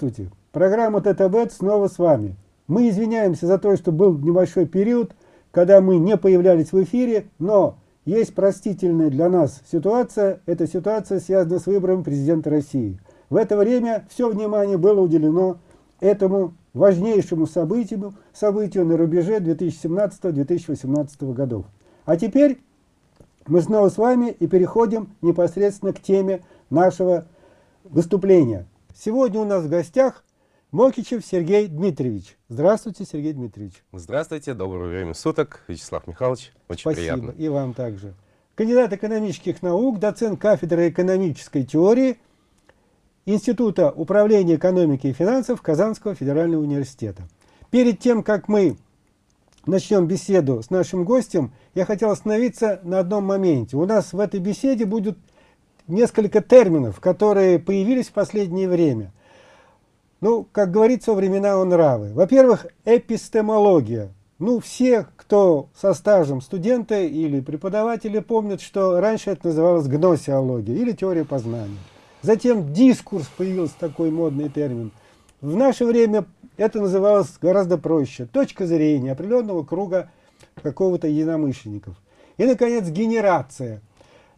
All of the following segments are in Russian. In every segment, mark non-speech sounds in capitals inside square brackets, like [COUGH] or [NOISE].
Здравствуйте! Программа ТТБ снова с вами. Мы извиняемся за то, что был небольшой период, когда мы не появлялись в эфире, но есть простительная для нас ситуация. Эта ситуация связана с выбором президента России. В это время все внимание было уделено этому важнейшему событию, событию на рубеже 2017-2018 годов. А теперь мы снова с вами и переходим непосредственно к теме нашего выступления. Сегодня у нас в гостях Мокичев Сергей Дмитриевич. Здравствуйте, Сергей Дмитриевич. Здравствуйте, доброе время суток, Вячеслав Михайлович. Очень Спасибо, приятно. и вам также. Кандидат экономических наук, доцент кафедры экономической теории Института управления экономики и финансов Казанского федерального университета. Перед тем, как мы начнем беседу с нашим гостем, я хотел остановиться на одном моменте. У нас в этой беседе будет несколько терминов, которые появились в последнее время. Ну, как говорится, времена он нравы. Во-первых, эпистемология. Ну, все, кто со стажем студента или преподаватели, помнят, что раньше это называлось гносеология или теория познания. Затем дискурс появился такой модный термин. В наше время это называлось гораздо проще. Точка зрения определенного круга какого-то единомышленников. И, наконец, генерация.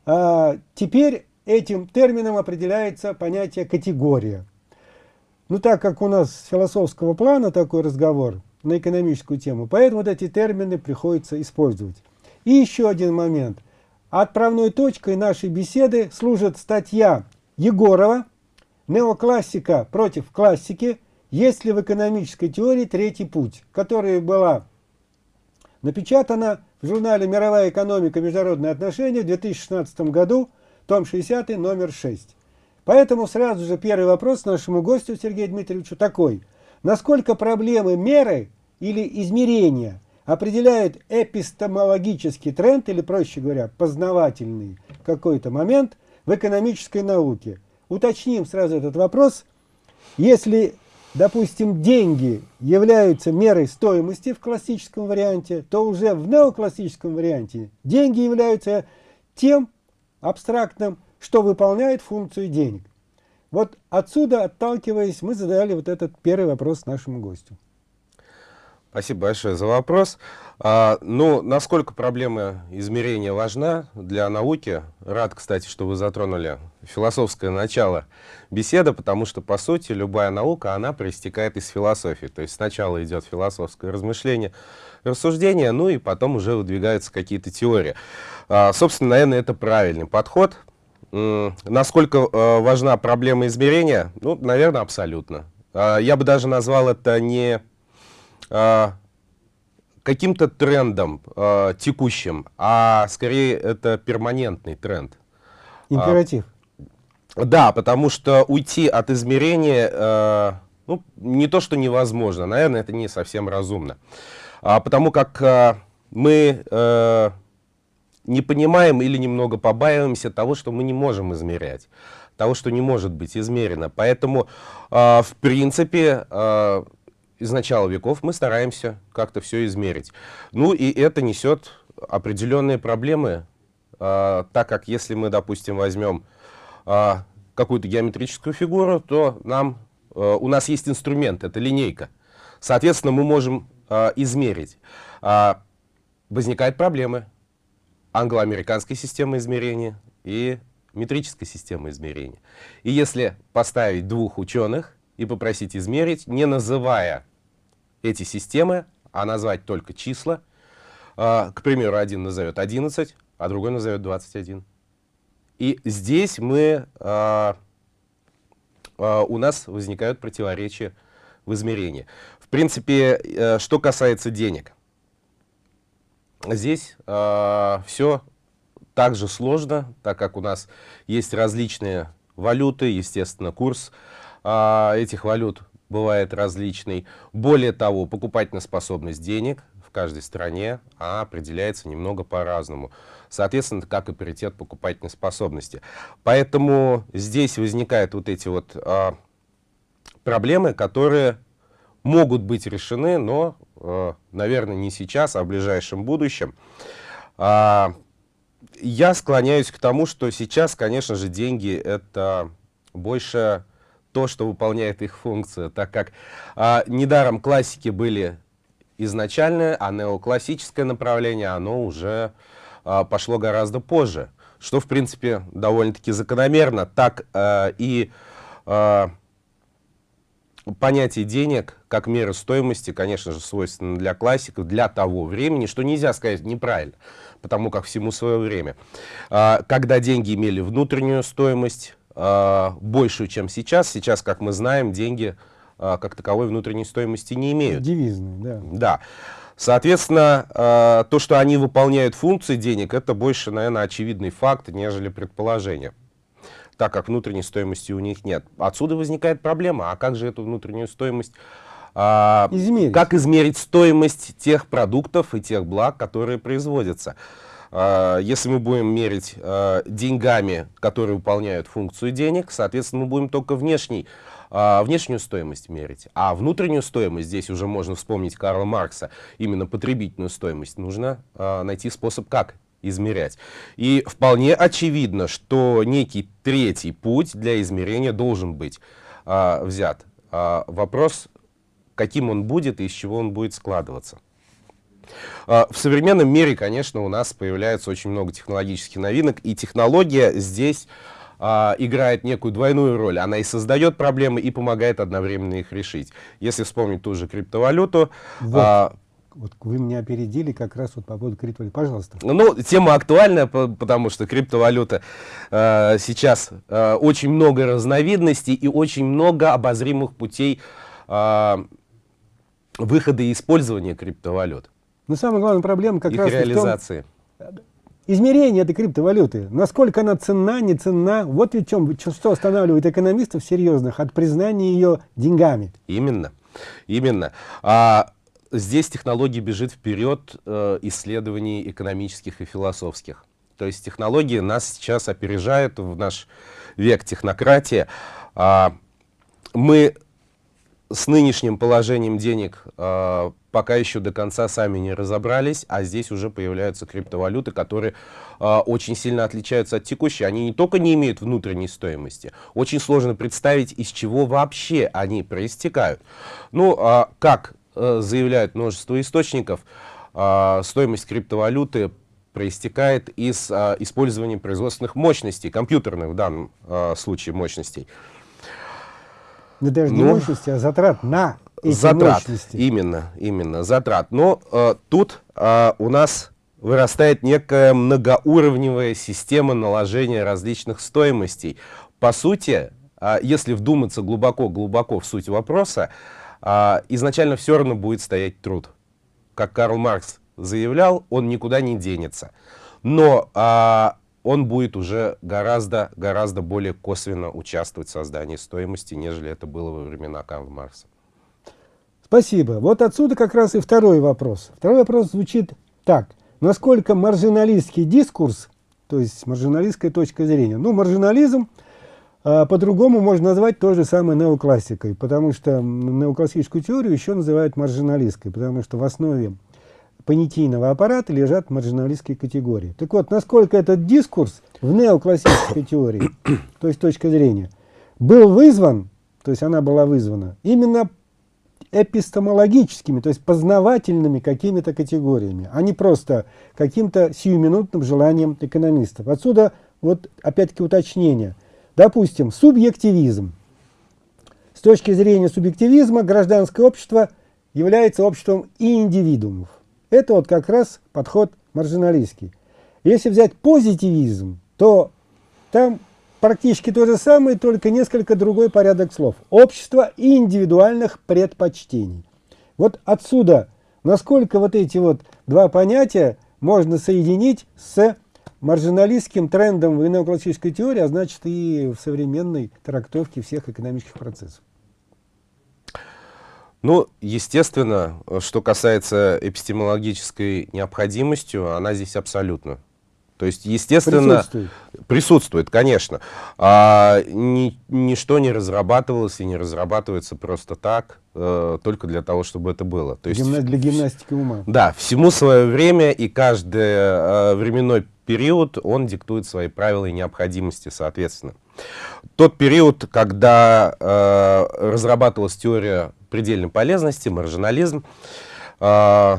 А, теперь этим термином определяется понятие категория. Ну, так как у нас с философского плана такой разговор на экономическую тему, поэтому вот эти термины приходится использовать. И еще один момент. Отправной точкой нашей беседы служит статья Егорова «Неоклассика против классики. Есть ли в экономической теории третий путь?», которая была напечатана в журнале «Мировая экономика. Международные отношения» в 2016 году том 60, номер 6. Поэтому сразу же первый вопрос нашему гостю Сергею Дмитриевичу такой. Насколько проблемы меры или измерения определяют эпистемологический тренд, или, проще говоря, познавательный какой-то момент в экономической науке? Уточним сразу этот вопрос. Если, допустим, деньги являются мерой стоимости в классическом варианте, то уже в неоклассическом варианте деньги являются тем абстрактным, что выполняет функцию денег. Вот отсюда, отталкиваясь, мы задали вот этот первый вопрос нашему гостю. Спасибо большое за вопрос. А, ну, насколько проблема измерения важна для науки? Рад, кстати, что вы затронули философское начало беседы, потому что, по сути, любая наука, она проистекает из философии. То есть сначала идет философское размышление, рассуждение, ну и потом уже выдвигаются какие-то теории. А, собственно, наверное, это правильный подход. Насколько э, важна проблема измерения? Ну, наверное, абсолютно. А, я бы даже назвал это не а, каким-то трендом текущим, а скорее это перманентный тренд. Императив. Да, потому что уйти от измерения, э, ну, не то что невозможно, наверное, это не совсем разумно. Потому как мы не понимаем или немного побаиваемся того, что мы не можем измерять, того, что не может быть измерено. Поэтому, э, в принципе, э, из начала веков мы стараемся как-то все измерить. Ну и это несет определенные проблемы, э, так как если мы, допустим, возьмем э, какую-то геометрическую фигуру, то нам, э, у нас есть инструмент, это линейка. Соответственно, мы можем э, измерить. Э, возникают проблемы англо-американской системы измерения и метрической системы измерения. И если поставить двух ученых и попросить измерить, не называя эти системы, а назвать только числа, э, к примеру, один назовет 11, а другой назовет 21. И здесь мы, э, э, у нас возникают противоречия в измерении. Принципе, э, что касается денег – Здесь э, все так же сложно, так как у нас есть различные валюты, естественно, курс э, этих валют бывает различный. Более того, покупательная способность денег в каждой стране определяется немного по-разному. Соответственно, как и паритет покупательной способности. Поэтому здесь возникают вот эти вот э, проблемы, которые могут быть решены, но, э, наверное, не сейчас, а в ближайшем будущем. А, я склоняюсь к тому, что сейчас, конечно же, деньги — это больше то, что выполняет их функцию, так как а, недаром классики были изначальное, а неоклассическое направление, оно уже а, пошло гораздо позже, что, в принципе, довольно-таки закономерно. Так а, и а, понятие денег как мера стоимости, конечно же, свойственно для классиков, для того времени, что нельзя сказать неправильно, потому как всему свое время. А, когда деньги имели внутреннюю стоимость, а, большую, чем сейчас, сейчас, как мы знаем, деньги а, как таковой внутренней стоимости не имеют. Девизные, да. Да. Соответственно, то, что они выполняют функции денег, это больше, наверное, очевидный факт, нежели предположение так как внутренней стоимости у них нет. Отсюда возникает проблема, а как же эту внутреннюю стоимость а, измерить. Как измерить стоимость тех продуктов и тех благ, которые производятся? А, если мы будем мерить а, деньгами, которые выполняют функцию денег, соответственно, мы будем только внешний а, внешнюю стоимость мерить. А внутреннюю стоимость, здесь уже можно вспомнить Карла Маркса, именно потребительную стоимость, нужно а, найти способ, как измерять. И вполне очевидно, что некий третий путь для измерения должен быть а, взят. А, вопрос, каким он будет и из чего он будет складываться. А, в современном мире, конечно, у нас появляется очень много технологических новинок, и технология здесь а, играет некую двойную роль. Она и создает проблемы, и помогает одновременно их решить. Если вспомнить ту же криптовалюту, вот. а, вот вы меня опередили как раз вот по поводу криптовалюты. Пожалуйста. Ну, тема актуальная, потому что криптовалюта э, сейчас э, очень много разновидностей и очень много обозримых путей э, выхода и использования криптовалют. Но самая главная проблема как Их раз реализации. в том, измерение этой криптовалюты. Насколько она ценна, не ценна. Вот ведь чем, что останавливает экономистов серьезных от признания ее деньгами. Именно. Именно. А, здесь технология бежит вперед э, исследований экономических и философских. То есть технологии нас сейчас опережают в наш век технократии. А, мы с нынешним положением денег э, пока еще до конца сами не разобрались, а здесь уже появляются криптовалюты, которые э, очень сильно отличаются от текущей. Они не только не имеют внутренней стоимости, очень сложно представить, из чего вообще они проистекают. Ну, э, как заявляют множество источников, э, стоимость криптовалюты проистекает из э, использования производственных мощностей, компьютерных в данном э, случае мощностей. Да даже не ну, мощности, а затрат на эти затрат, мощности. Именно, именно, затрат. Но э, тут э, у нас вырастает некая многоуровневая система наложения различных стоимостей. По сути, э, если вдуматься глубоко-глубоко в суть вопроса, э, изначально все равно будет стоять труд. Как Карл Маркс заявлял, он никуда не денется. Но э, он будет уже гораздо, гораздо более косвенно участвовать в создании стоимости, нежели это было во времена Карла Маркса. Спасибо. Вот отсюда как раз и второй вопрос. Второй вопрос звучит так. Насколько маржиналистский дискурс, то есть маржиналистская точка зрения, ну, маржинализм а, по-другому можно назвать то же самое неоклассикой, потому что неоклассическую теорию еще называют маржиналистской, потому что в основе понятийного аппарата лежат маржиналистские категории. Так вот, насколько этот дискурс в неоклассической теории, [COUGHS] то есть точка зрения, был вызван, то есть она была вызвана именно эпистемологическими, то есть познавательными какими-то категориями, а не просто каким-то сиюминутным желанием экономистов. Отсюда вот опять-таки уточнение. Допустим, субъективизм. С точки зрения субъективизма гражданское общество является обществом и индивидуумов. Это вот как раз подход маржиналистский. Если взять позитивизм, то там практически то же самое, только несколько другой порядок слов. Общество индивидуальных предпочтений. Вот отсюда, насколько вот эти вот два понятия можно соединить с маржиналистским трендом в неоклассической теории, а значит и в современной трактовке всех экономических процессов. Ну, естественно, что касается эпистемологической необходимости, она здесь абсолютно. То есть, естественно, присутствует, присутствует конечно. А, ни, ничто не разрабатывалось и не разрабатывается просто так, э, только для того, чтобы это было. То есть, для гимнастики ума. Да, всему свое время, и каждый э, временной период, он диктует свои правила и необходимости, соответственно. Тот период, когда э, разрабатывалась теория предельной полезности, маржинализм, э,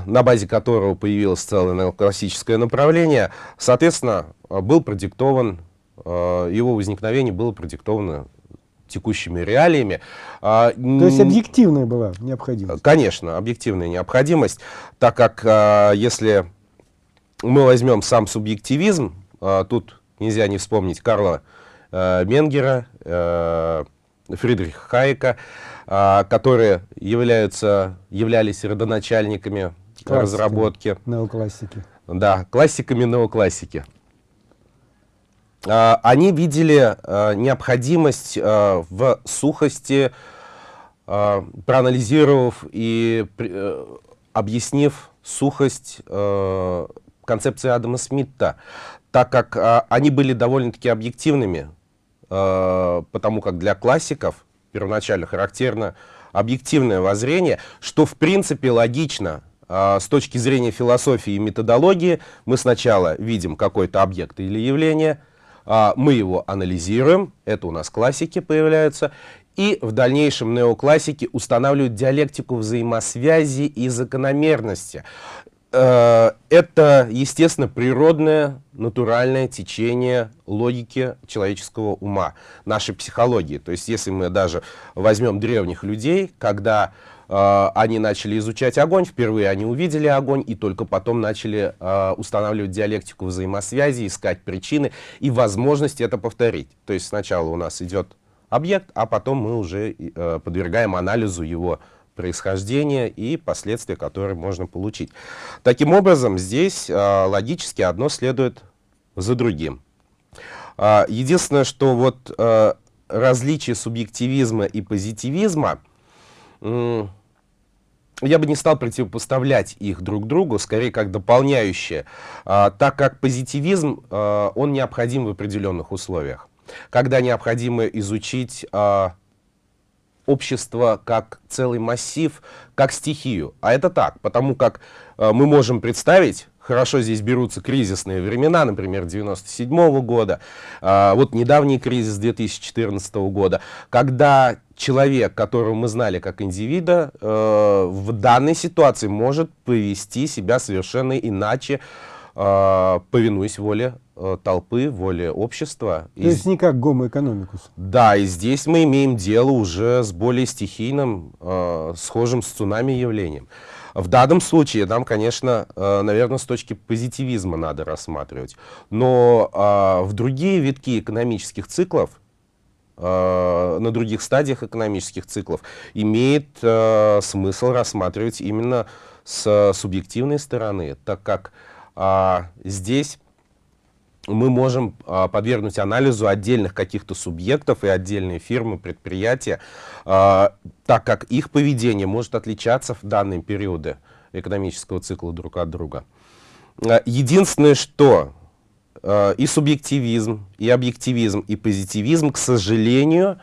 на базе которого появилось целое классическое направление, соответственно, был продиктован, э, его возникновение было продиктовано текущими реалиями. А, То есть объективная была необходимость? Конечно, объективная необходимость, так как а, если мы возьмем сам субъективизм, а, тут нельзя не вспомнить Карла Менгера, Фридриха Хайека, которые являются, являлись родоначальниками Классиками разработки. Неоклассики. Да, классиками неоклассики. А, они видели а, необходимость а, в сухости, проанализировав и э, объяснив сухость концепции Адама Смита, так как они были довольно-таки объективными, потому как для классиков первоначально характерно объективное воззрение, что в принципе логично с точки зрения философии и методологии. Мы сначала видим какой-то объект или явление, а, мы его анализируем, это у нас классики появляются, и в дальнейшем неоклассики устанавливают диалектику взаимосвязи и закономерности. Э, это, естественно, природное, натуральное течение логики человеческого ума, нашей психологии. То есть, если мы даже возьмем древних людей, когда э, они начали изучать огонь, впервые они увидели огонь, и только потом начали э, устанавливать диалектику взаимосвязи, искать причины и возможность это повторить. То есть сначала у нас идет объект, а потом мы уже э, подвергаем анализу его происхождения и последствия, которые можно получить. Таким образом, здесь э, логически одно следует за другим. Э, единственное, что вот э, различие субъективизма и позитивизма я бы не стал противопоставлять их друг другу, скорее как дополняющие, а, так как позитивизм, а, он необходим в определенных условиях. Когда необходимо изучить а, общество как целый массив, как стихию. А это так, потому как а, мы можем представить хорошо здесь берутся кризисные времена, например, 97 -го года, а, вот недавний кризис 2014 года, когда человек, которого мы знали как индивида, э, в данной ситуации может повести себя совершенно иначе, э, повинуясь воле э, толпы, воле общества. То и есть не как гомо-экономикус. Да, и здесь мы имеем дело уже с более стихийным, э, схожим с цунами явлением. В данном случае нам, конечно, э, наверное, с точки позитивизма надо рассматривать. Но э, в другие витки экономических циклов, э, на других стадиях экономических циклов, имеет смысл рассматривать именно с субъективной стороны, так как здесь мы можем а, подвергнуть анализу отдельных каких-то субъектов и отдельные фирмы, предприятия, а, так как их поведение может отличаться в данные периоды экономического цикла друг от друга. А, единственное, что а, и субъективизм, и объективизм, и позитивизм, к сожалению,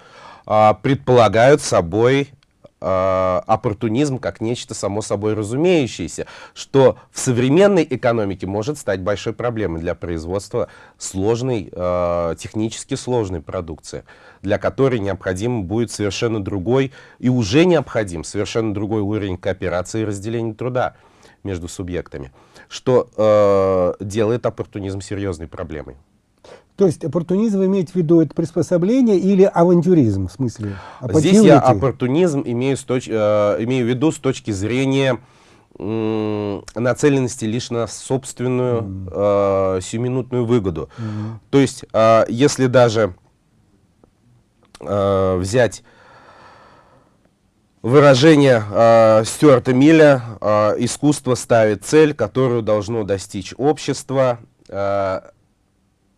а, предполагают собой оппортунизм как нечто само собой разумеющееся, что в современной экономике может стать большой проблемой для производства сложной, э, технически сложной продукции, для которой необходим будет совершенно другой и уже необходим совершенно другой уровень кооперации и разделения труда между субъектами, что э, делает оппортунизм серьезной проблемой. То есть оппортунизм иметь в виду это приспособление или авантюризм в смысле? Здесь я оппортунизм имею, с точ, э, имею в виду с точки зрения нацеленности лишь на собственную mm. э, сиюминутную выгоду. Mm. То есть, э, если даже э, взять выражение э, Стюарта Милля, э, искусство ставит цель, которую должно достичь общество. Э,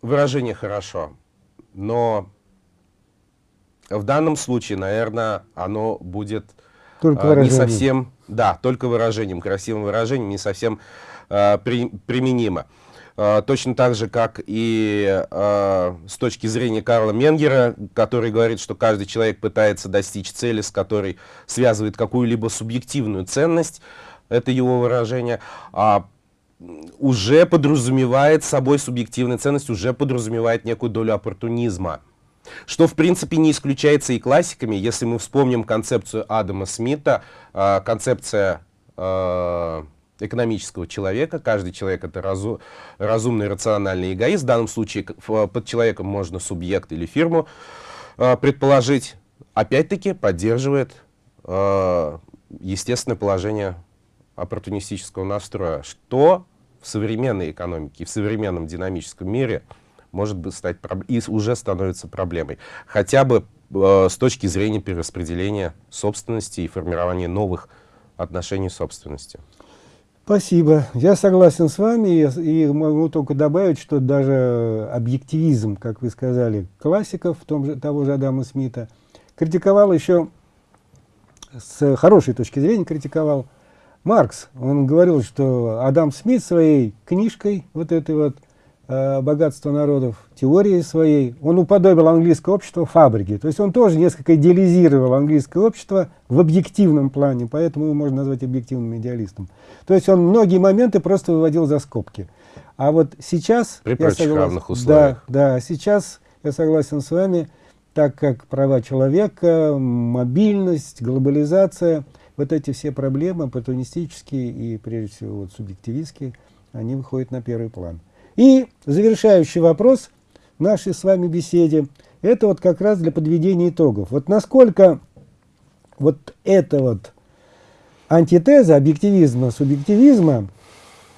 выражение хорошо, но в данном случае, наверное, оно будет только э, не совсем, да, только выражением, красивым выражением, не совсем э, при, применимо. Э, точно так же, как и э, с точки зрения Карла Менгера, который говорит, что каждый человек пытается достичь цели, с которой связывает какую-либо субъективную ценность, это его выражение. А уже подразумевает собой субъективная ценность, уже подразумевает некую долю оппортунизма. Что, в принципе, не исключается и классиками, если мы вспомним концепцию Адама Смита, э, концепция э, экономического человека. Каждый человек — это разу, разумный, рациональный эгоист. В данном случае под человеком можно субъект или фирму э, предположить. Опять-таки поддерживает э, естественное положение оппортунистического настроя, что в современной экономике, в современном динамическом мире может быть стать и уже становится проблемой. Хотя бы э, с точки зрения перераспределения собственности и формирования новых отношений собственности. Спасибо. Я согласен с вами и могу только добавить, что даже объективизм, как вы сказали, классиков, том же, того же Адама Смита, критиковал еще, с хорошей точки зрения критиковал Маркс. Он говорил, что Адам Смит своей книжкой, вот этой вот, Э, богатства народов, теории своей, он уподобил английское общество фабрике. То есть он тоже несколько идеализировал английское общество в объективном плане, поэтому его можно назвать объективным идеалистом. То есть он многие моменты просто выводил за скобки. А вот сейчас... При прочих согласен, равных условиях. Да, да, сейчас я согласен с вами, так как права человека, мобильность, глобализация, вот эти все проблемы, оппортунистические и, прежде всего, вот, субъективистские, они выходят на первый план. И завершающий вопрос нашей с вами беседе, это вот как раз для подведения итогов. Вот насколько вот эта вот антитеза объективизма, субъективизма,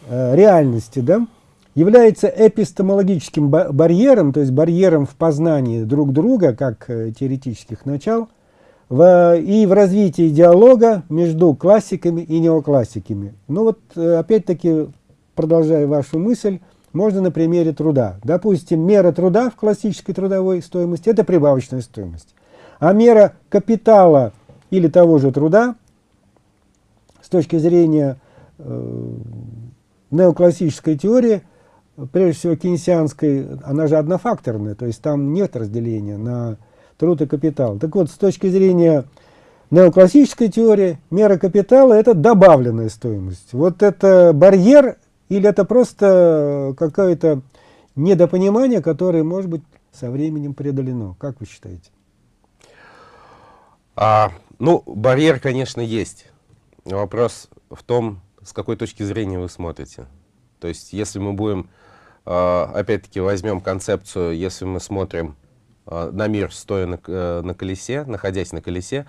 э, реальности, да, является эпистемологическим барьером, то есть барьером в познании друг друга, как э, теоретических начал, в, и в развитии диалога между классиками и неоклассиками. Ну вот, э, опять-таки, продолжая вашу мысль, можно на примере труда. Допустим, мера труда в классической трудовой стоимости – это прибавочная стоимость. А мера капитала или того же труда с точки зрения э, неоклассической теории, прежде всего кейнсианской, она же однофакторная, то есть там нет разделения на труд и капитал. Так вот, с точки зрения неоклассической теории, мера капитала – это добавленная стоимость. Вот это барьер или это просто какое-то недопонимание, которое, может быть, со временем преодолено? Как вы считаете? А, ну, барьер, конечно, есть. Вопрос в том, с какой точки зрения вы смотрите. То есть, если мы будем, а, опять-таки, возьмем концепцию, если мы смотрим на мир, стоя на, э, на колесе, находясь на колесе,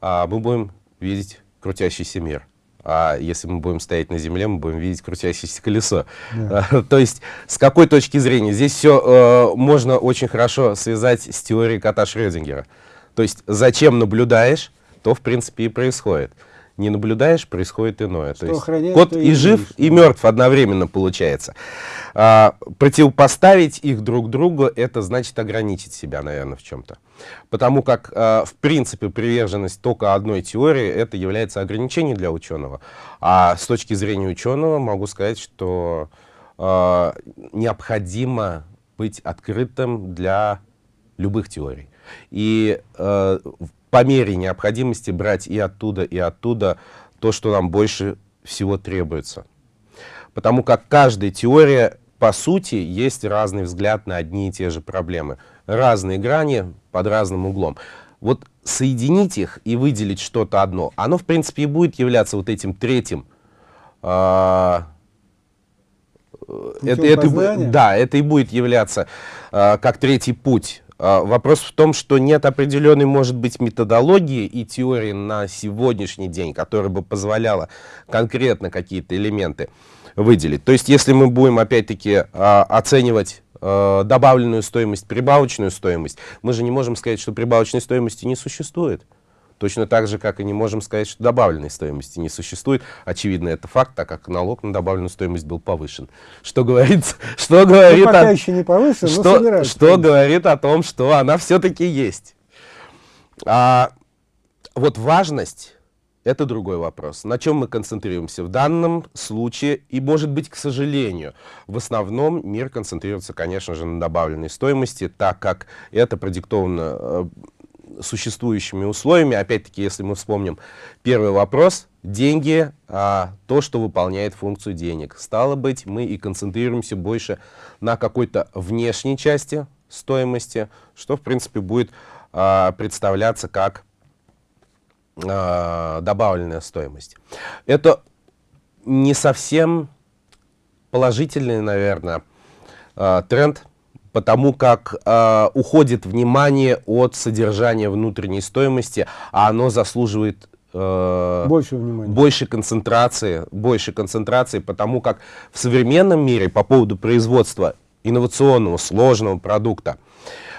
а, мы будем видеть крутящийся мир а если мы будем стоять на земле, мы будем видеть крутящееся колесо. Yeah. [LAUGHS] То есть, с какой точки зрения? Здесь все э, можно очень хорошо связать с теорией кота Шрёдингера. То есть, зачем наблюдаешь, то, в принципе, и происходит не наблюдаешь, происходит иное. Что то есть кот и, и жив, и мертв одновременно получается. А, противопоставить их друг другу, это значит ограничить себя, наверное, в чем-то. Потому как, а, в принципе, приверженность только одной теории, это является ограничением для ученого. А с точки зрения ученого могу сказать, что а, необходимо быть открытым для любых теорий. И э, по мере необходимости брать и оттуда, и оттуда то, что нам больше всего требуется. Потому как каждая теория, по сути, есть разный взгляд на одни и те же проблемы. Разные грани под разным углом. Вот соединить их и выделить что-то одно, оно, в принципе, и будет являться вот этим третьим. А, это, это, да, это и будет являться а, как третий путь вопрос в том, что нет определенной, может быть, методологии и теории на сегодняшний день, которая бы позволяла конкретно какие-то элементы выделить. То есть, если мы будем, опять-таки, а, оценивать а, добавленную стоимость, прибавочную стоимость, мы же не можем сказать, что прибавочной стоимости не существует. Точно так же, как и не можем сказать, что добавленной стоимости не существует. Очевидно, это факт, так как налог на добавленную стоимость был повышен. Что говорит, [LAUGHS] что говорит, ну, пока о, еще не повышен, что, что говорит о том, что она все-таки есть. А, вот важность — это другой вопрос. На чем мы концентрируемся в данном случае? И, может быть, к сожалению, в основном мир концентрируется, конечно же, на добавленной стоимости, так как это продиктовано э, существующими условиями. Опять-таки, если мы вспомним первый вопрос, деньги, а, то, что выполняет функцию денег. Стало быть, мы и концентрируемся больше на какой-то внешней части стоимости, что, в принципе, будет э, представляться как э, добавленная стоимость. Это не совсем положительный, наверное, э, тренд, потому как э, уходит внимание от содержания внутренней стоимости, а оно заслуживает э, больше внимания. больше концентрации, больше концентрации, потому как в современном мире по поводу производства инновационного, сложного продукта,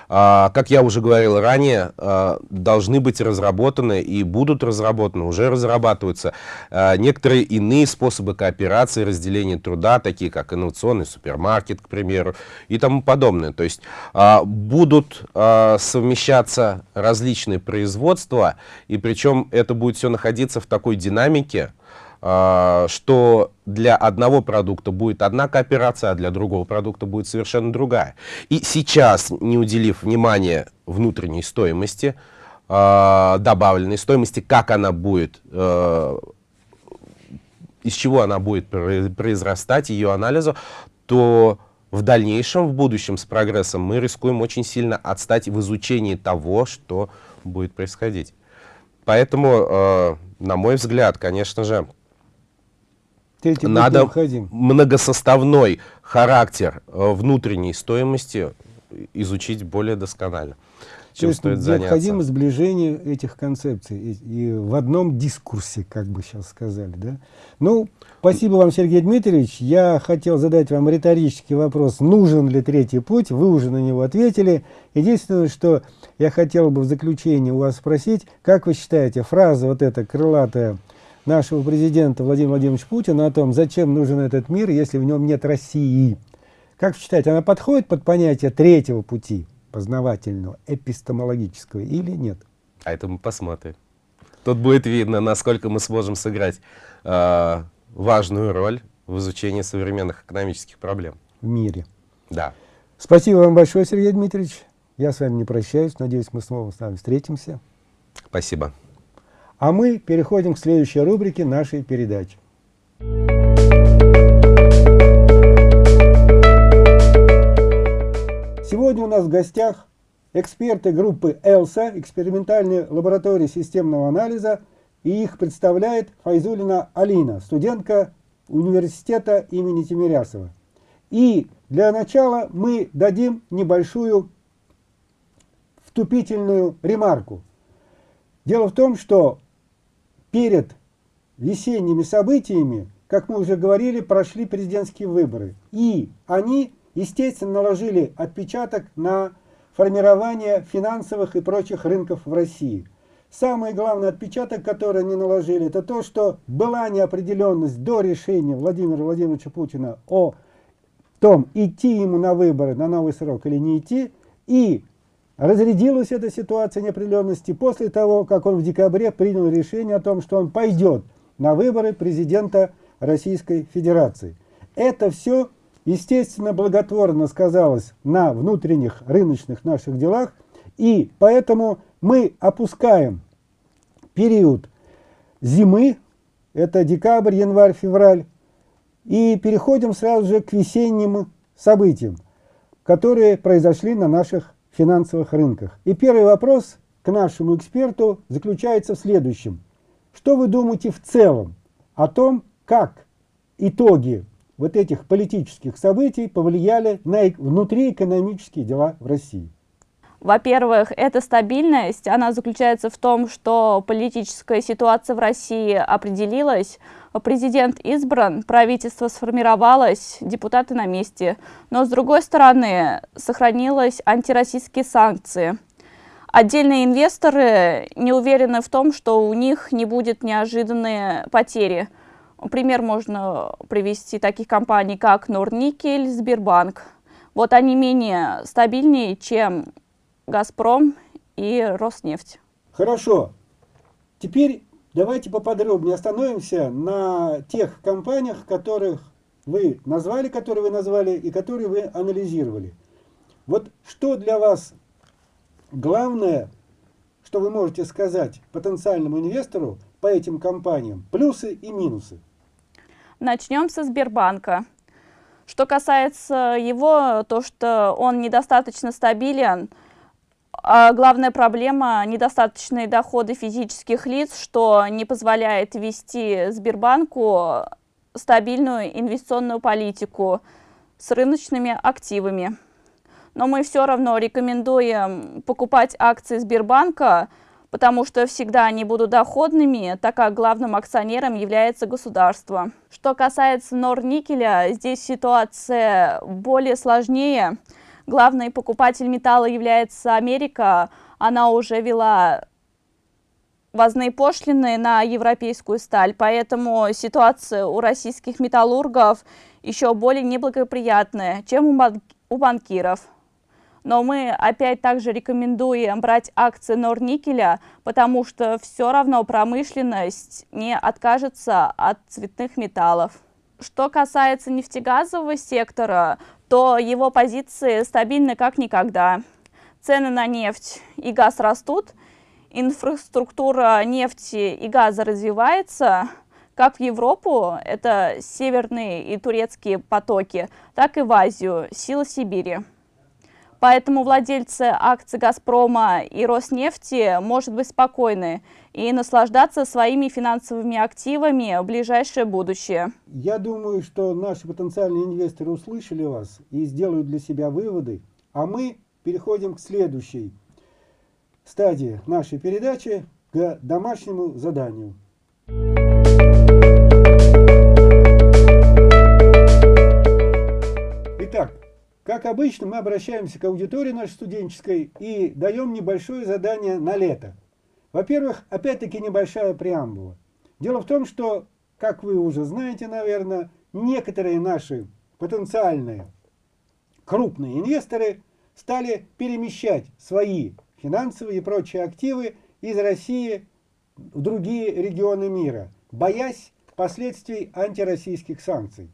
как я уже говорил ранее, а, должны быть разработаны и будут разработаны, уже разрабатываются а, некоторые иные способы кооперации, разделения труда, такие как инновационный супермаркет, к примеру, и тому подобное. То есть будут совмещаться различные производства, и причем это будет все находиться в такой динамике, а, что для одного продукта будет одна кооперация, а для другого продукта будет совершенно другая. И сейчас, не уделив внимания внутренней стоимости, а, добавленной стоимости, как она будет, а, из чего она будет произрастать, ее анализу, то в дальнейшем, в будущем с прогрессом мы рискуем очень сильно отстать в изучении того, что будет происходить. Поэтому, на мой взгляд, конечно же, Третий надо многосоставной характер э, внутренней стоимости изучить более досконально. Чем То есть стоит необходимо заняться. сближение этих концепций и, и в одном дискурсе, как бы сейчас сказали. Да? Ну, спасибо вам, Сергей Дмитриевич. Я хотел задать вам риторический вопрос, нужен ли третий путь. Вы уже на него ответили. Единственное, что я хотел бы в заключение у вас спросить, как вы считаете, фраза вот эта крылатая нашего президента Владимира Владимировича Путина о том, зачем нужен этот мир, если в нем нет России. Как считаете, она подходит под понятие третьего пути, познавательного, эпистемологического или нет? А это мы посмотрим. Тут будет видно, насколько мы сможем сыграть э, важную роль в изучении современных экономических проблем. В мире. Да. Спасибо вам большое, Сергей Дмитриевич. Я с вами не прощаюсь. Надеюсь, мы снова с вами встретимся. Спасибо. А мы переходим к следующей рубрике нашей передачи. Сегодня у нас в гостях эксперты группы ЭЛСА, экспериментальной лаборатории системного анализа, и их представляет Файзулина Алина, студентка университета имени Тимирясова. И для начала мы дадим небольшую вступительную ремарку. Дело в том, что перед весенними событиями, как мы уже говорили, прошли президентские выборы. И они, естественно, наложили отпечаток на формирование финансовых и прочих рынков в России. Самый главный отпечаток, который они наложили, это то, что была неопределенность до решения Владимира Владимировича Путина о том, идти ему на выборы на новый срок или не идти, и Разрядилась эта ситуация неопределенности после того, как он в декабре принял решение о том, что он пойдет на выборы президента Российской Федерации. Это все, естественно, благотворно сказалось на внутренних рыночных наших делах, и поэтому мы опускаем период зимы, это декабрь, январь, февраль, и переходим сразу же к весенним событиям, которые произошли на наших финансовых рынках. И первый вопрос к нашему эксперту заключается в следующем. Что вы думаете в целом о том, как итоги вот этих политических событий повлияли на внутриэкономические дела в России? Во-первых, эта стабильность, она заключается в том, что политическая ситуация в России определилась, президент избран, правительство сформировалось, депутаты на месте. Но, с другой стороны, сохранились антироссийские санкции. Отдельные инвесторы не уверены в том, что у них не будет неожиданные потери. Пример можно привести таких компаний, как Норникель, Сбербанк. Вот они менее стабильнее, чем Газпром и Роснефть. Хорошо. Теперь давайте поподробнее остановимся на тех компаниях, которых вы назвали, которые вы назвали и которые вы анализировали. Вот что для вас главное, что вы можете сказать потенциальному инвестору по этим компаниям, плюсы и минусы? Начнем со Сбербанка. Что касается его, то, что он недостаточно стабилен, а главная проблема – недостаточные доходы физических лиц, что не позволяет вести Сбербанку стабильную инвестиционную политику с рыночными активами. Но мы все равно рекомендуем покупать акции Сбербанка, потому что всегда они будут доходными, так как главным акционером является государство. Что касается Норникеля, здесь ситуация более сложнее. Главный покупатель металла является Америка. Она уже вела возные пошлины на европейскую сталь, поэтому ситуация у российских металлургов еще более неблагоприятная, чем у, бан у банкиров. Но мы опять также рекомендуем брать акции Норникеля, потому что все равно промышленность не откажется от цветных металлов. Что касается нефтегазового сектора, то его позиции стабильны как никогда. Цены на нефть и газ растут, инфраструктура нефти и газа развивается, как в Европу, это северные и турецкие потоки, так и в Азию, сила Сибири. Поэтому владельцы акций «Газпрома» и «Роснефти» может быть спокойны и наслаждаться своими финансовыми активами в ближайшее будущее. Я думаю, что наши потенциальные инвесторы услышали вас и сделают для себя выводы, а мы переходим к следующей стадии нашей передачи, к домашнему заданию. Итак, как обычно, мы обращаемся к аудитории нашей студенческой и даем небольшое задание на лето. Во-первых, опять-таки небольшая преамбула. Дело в том, что, как вы уже знаете, наверное, некоторые наши потенциальные крупные инвесторы стали перемещать свои финансовые и прочие активы из России в другие регионы мира, боясь последствий антироссийских санкций.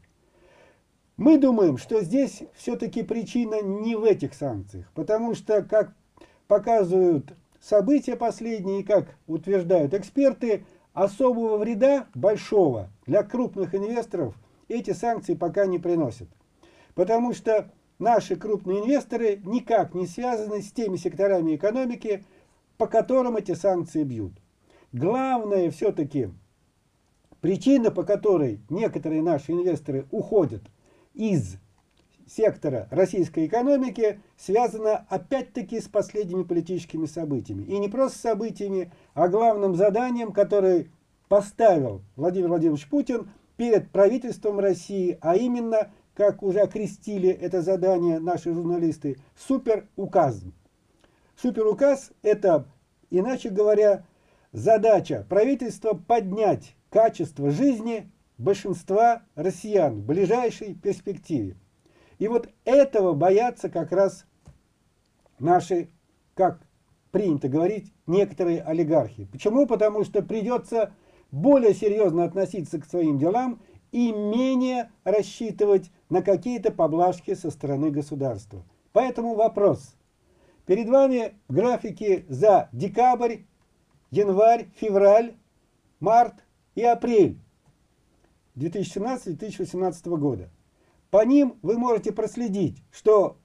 Мы думаем, что здесь все-таки причина не в этих санкциях, потому что, как показывают события последние, как утверждают эксперты, особого вреда большого для крупных инвесторов эти санкции пока не приносят. Потому что наши крупные инвесторы никак не связаны с теми секторами экономики, по которым эти санкции бьют. Главное все-таки причина, по которой некоторые наши инвесторы уходят из сектора российской экономики связана опять-таки с последними политическими событиями. И не просто событиями, а главным заданием, которое поставил Владимир Владимирович Путин перед правительством России, а именно, как уже окрестили это задание наши журналисты, суперуказ. Суперуказ – это, иначе говоря, задача правительства поднять качество жизни большинства россиян в ближайшей перспективе. И вот этого боятся как раз наши, как принято говорить, некоторые олигархи. Почему? Потому что придется более серьезно относиться к своим делам и менее рассчитывать на какие-то поблажки со стороны государства. Поэтому вопрос. Перед вами графики за декабрь, январь, февраль, март и апрель 2017-2018 года. По ним вы можете проследить, что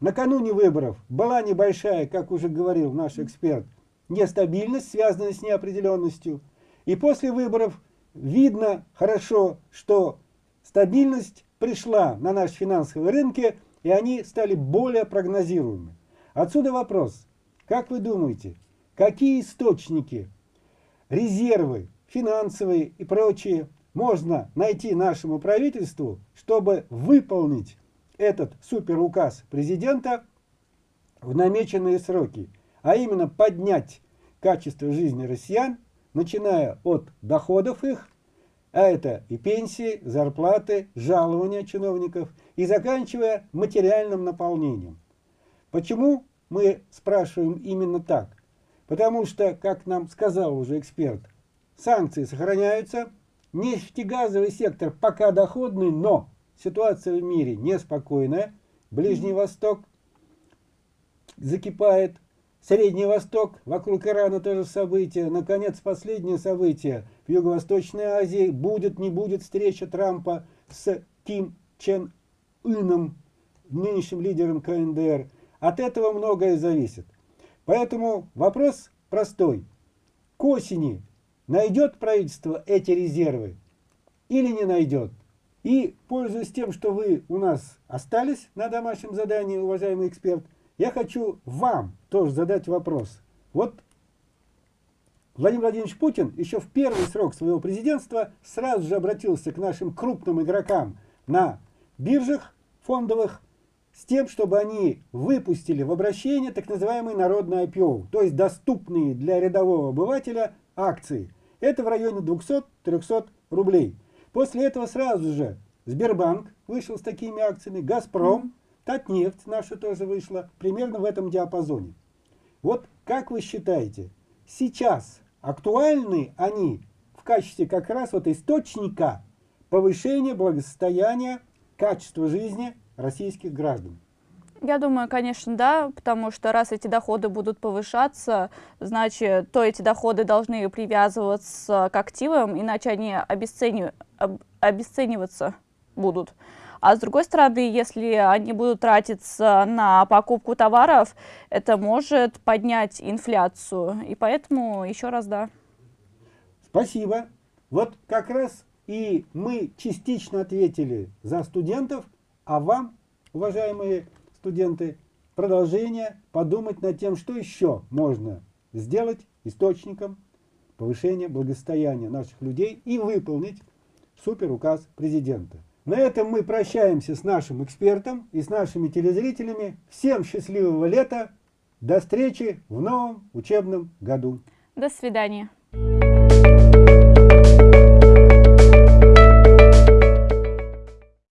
накануне выборов была небольшая, как уже говорил наш эксперт, нестабильность, связанная с неопределенностью. И после выборов видно хорошо, что стабильность пришла на наши финансовые рынки, и они стали более прогнозируемы. Отсюда вопрос. Как вы думаете, какие источники, резервы финансовые и прочие можно найти нашему правительству, чтобы выполнить этот суперуказ президента в намеченные сроки, а именно поднять качество жизни россиян, начиная от доходов их, а это и пенсии, зарплаты, жалования чиновников, и заканчивая материальным наполнением. Почему мы спрашиваем именно так? Потому что, как нам сказал уже эксперт, санкции сохраняются, Нефтегазовый сектор пока доходный, но ситуация в мире неспокойная. Ближний Восток закипает, Средний Восток, вокруг Ирана тоже события. Наконец, последнее событие в Юго-Восточной Азии. Будет, не будет встреча Трампа с Ким Чен Ином, нынешним лидером КНДР. От этого многое зависит. Поэтому вопрос простой. К осени найдет правительство эти резервы или не найдет? И, пользуясь тем, что вы у нас остались на домашнем задании, уважаемый эксперт, я хочу вам тоже задать вопрос. Вот Владимир Владимирович Путин еще в первый срок своего президентства сразу же обратился к нашим крупным игрокам на биржах фондовых с тем, чтобы они выпустили в обращение так называемый народный IPO, то есть доступные для рядового обывателя акции. Это в районе 200-300 рублей. После этого сразу же Сбербанк вышел с такими акциями, Газпром, Татнефть наша тоже вышла, примерно в этом диапазоне. Вот как вы считаете, сейчас актуальны они в качестве как раз вот источника повышения благосостояния, качества жизни российских граждан? Я думаю, конечно, да, потому что раз эти доходы будут повышаться, значит, то эти доходы должны привязываться к активам, иначе они обесценив... обесцениваться будут. А с другой стороны, если они будут тратиться на покупку товаров, это может поднять инфляцию. И поэтому еще раз да. Спасибо. Вот как раз и мы частично ответили за студентов, а вам, уважаемые студенты, продолжение подумать над тем, что еще можно сделать источником повышения благосостояния наших людей и выполнить суперуказ президента. На этом мы прощаемся с нашим экспертом и с нашими телезрителями. Всем счастливого лета. До встречи в новом учебном году. До свидания.